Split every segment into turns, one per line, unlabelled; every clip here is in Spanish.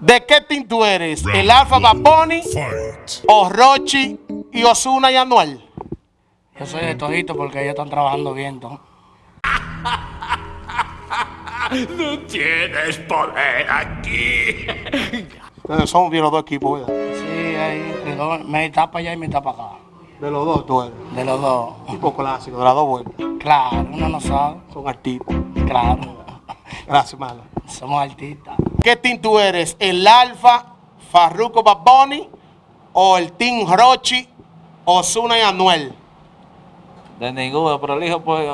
¿De qué team tú eres? ¿El Alfa Baboni o Rochi y Osuna y Anuel?
Yo soy de todito porque ellos están trabajando bien, ¿no?
No tienes poder aquí.
Ustedes son bien los dos equipos, ¿verdad?
Sí, ahí, entre dos, me tapa allá y me tapa acá.
De los dos tú eres.
De los dos.
Tipo clásico, de las dos buenas.
Claro, uno no sabe.
Son artistas.
Claro.
Gracias, mala.
Somos artistas.
¿Qué team tú eres? ¿El Alfa, Farruko Baboni o el Team Rochi, Osuna y Anuel?
De ninguno, pero elijo pues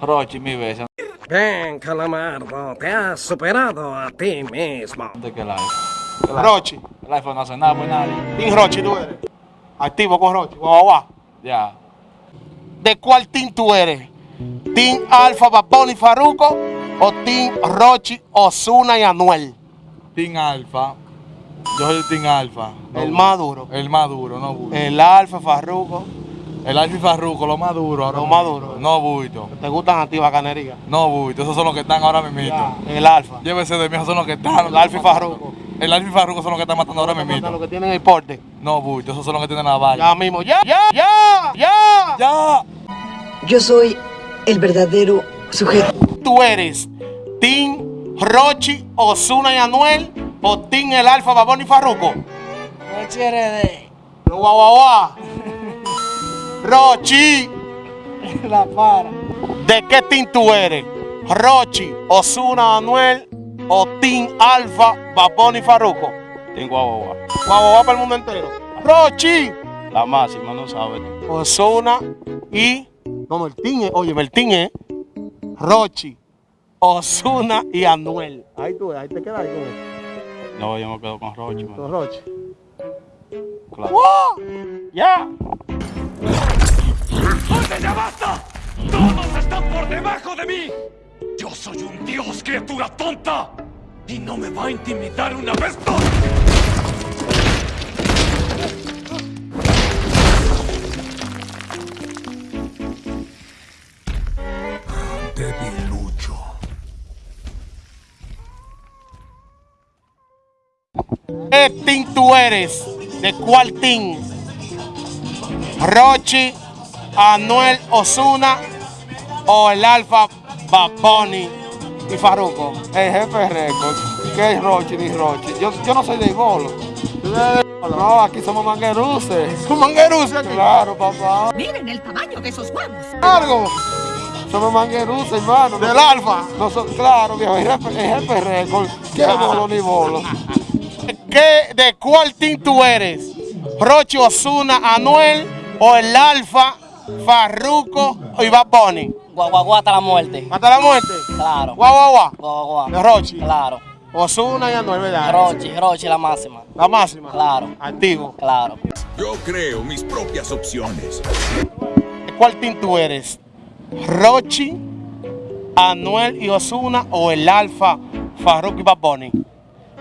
Rochi mi vez.
Ven, Calamardo, te has superado a ti mismo.
¿De qué live?
Rochi.
El iPhone no hace nada por nadie.
Team Rochi tú eres. Activo con Rochi. Guau, guau.
Ya.
¿De cuál team tú eres? ¿Team Alfa, Baboni, Farruko o Team Rochi, Osuna y Anuel?
Team Alfa. Yo soy Team Alfa. No
El más duro.
El más duro, no buito.
El Alfa, Farruko.
El Alfa y Farruko, lo más duro. ahora
Lo más duro.
No buito.
¿Te gustan a ti bacanería?
No buito. Esos son los que están ahora mismo.
El Alfa.
Llévese de mí, esos son los que están.
El Alfa y Farruko.
El Alfa y Farruko son los que están matando ahora
Los
mismo.
que tienen el porte.
No buito. Esos son los que tienen la valla.
Ya mismo. Ya, ya, ya, ya.
¡Ya!
Yo soy el verdadero sujeto.
¿Tú eres Team Rochi, Osuna y Anuel o Team El Alfa, Baboni y Farruko?
Rochi RD.
Guau, guau, guau. Rochi.
La para.
¿De qué team tú eres? Rochi, Osuna, Anuel o Team Alfa, Baboni y Farruko?
Team Guau Guau Guau.
Para el mundo entero. Rochi,
La máxima, no sabes.
Osuna y... No, no, el team es... Oye, el team es Rochi, Osuna y Anuel. Ahí tú, ahí te quedas ahí con eso.
No, yo me quedo con Rochi, man.
Con Rochi.
Claro.
¡Wow! ¡Ya!
¡Basta, ya basta! ¡Todos están por debajo de mí! ¡Yo soy un dios, criatura tonta! ¡Y no me va a intimidar una vez más!
¿Qué team tú eres? ¿De cuál team? Rochi, Anuel, Osuna o el Alfa, Baboni y Farruko.
El jefe récord. ¿Qué es Rochi ni Rochi? Yo, yo no soy de Golo. No, aquí somos mangueruces.
¿Tú mangueruce aquí?
Claro, papá.
Miren el tamaño de esos huevos.
Largo.
Somos mangueruces, hermano.
Del Alfa.
No son, claro, viejo, el jefe, el jefe récord. ¿Qué bolo ni bolo?
¿Qué, ¿De cuál team tú eres? ¿Rochi, Osuna, Anuel o el Alfa, Farruko y Baboni?
Guau, guau, guau, hasta la muerte.
¿Hasta la muerte?
Claro.
Guau, guau, De. Rochi.
Claro.
Osuna y Anuel, ¿verdad?
Rochi, Rochi, la máxima.
La máxima.
Claro.
Activo.
Claro.
Yo creo mis propias opciones.
¿De cuál team tú eres? ¿Rochi, Anuel y Osuna o el Alfa, Farruko y Baboni?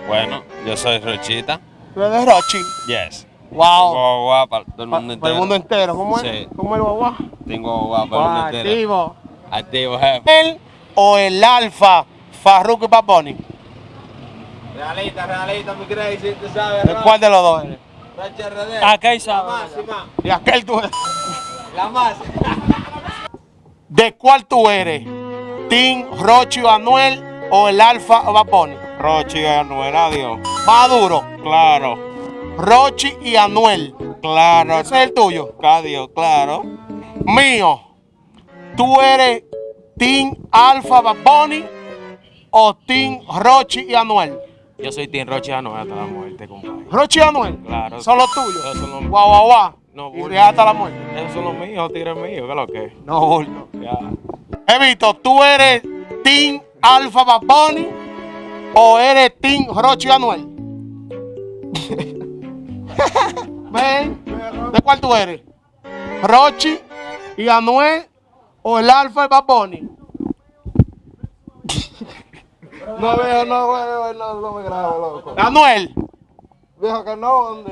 Bueno, yo soy Rochita.
¿Tú eres de Rochi?
Yes.
Wow.
Guau Guau para todo el
Pa-
mundo
Para el mundo
entero.
entero. ¿Cómo es?
Sí.
¿Cómo es el guagua?
Tengo Guau para el mundo entero.
Activo.
Activo, jefe.
¿El o el Alfa, Farruko y Baboni?
Realita, realita, mi crazy, tú sabes.
¿De cuál de los dos eres?
Rochi RD.
Acá sabe.
máxima.
¿Y aquel tú eres?
La máxima.
¿De cuál tú eres? ¿Team Rochi o Anuel o el Alfa o Baboni?
Rochi y Anuel, adiós.
Más duro.
Claro,
Rochi y Anuel.
claro.
Ese es el tuyo.
Adiós, claro.
Mío. ¿Tú eres Team Alfa Baboni o Team Rochi y Anuel?
Yo soy Team Rochi y Anuel hasta la muerte, compadre.
Rochi y Anuel.
Claro.
Son los tuyos.
Esos son los
Guau, guau, guau.
No,
y hasta la muerte.
Esos son los míos, tigres míos, ¿qué es lo que es?
No, bulto.
Ya.
Evito, ¿tú eres Team Alfa Baboni o eres Team Rochi y Anuel? Ven, ¿de cuál tú eres? ¿Rochi y Anuel o el Alfa y Baboni?
No veo, no veo, no, no me grabo, loco.
Anuel.
Viejo que no,
son